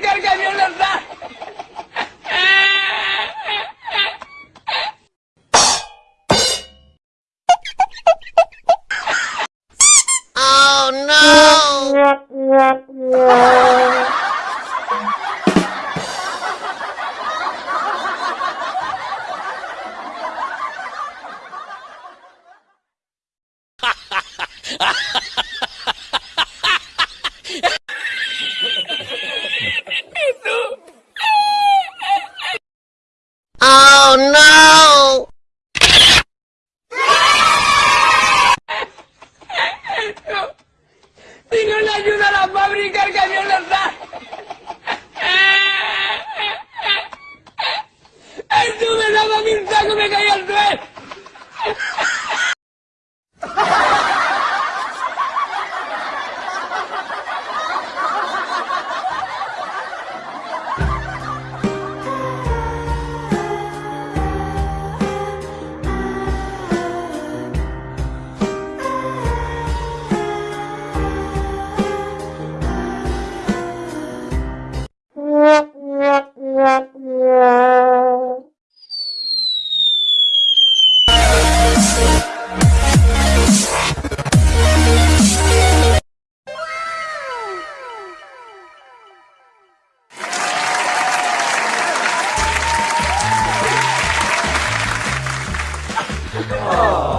Gotta go. Aww. Oh.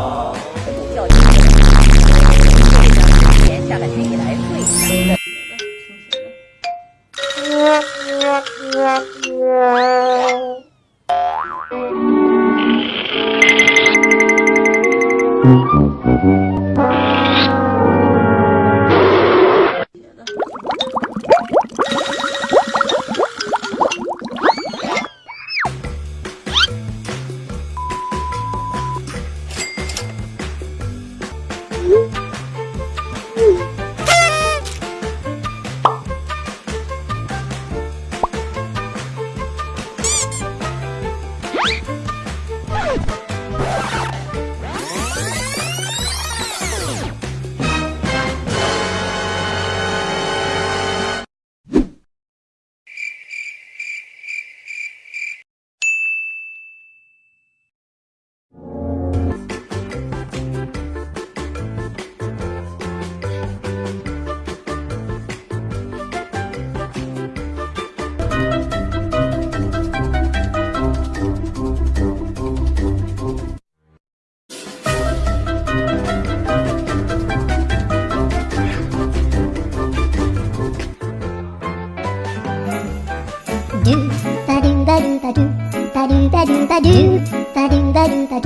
da do da do da do da do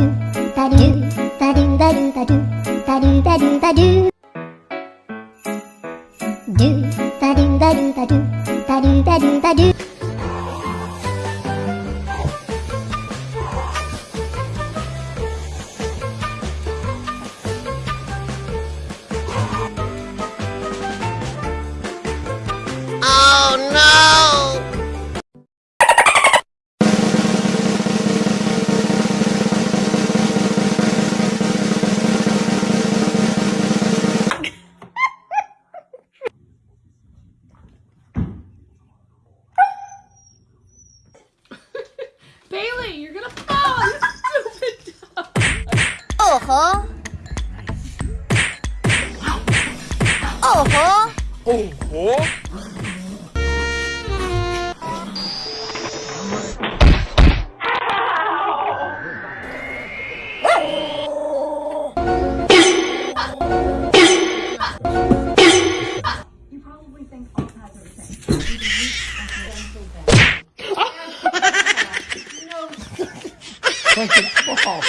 da do da do da do da do da do da do da do do da do da do da do da do da do da do Bailey, you're gonna fall, you stupid dog. Uh-huh. Oh-huh. Oh-huh. 不好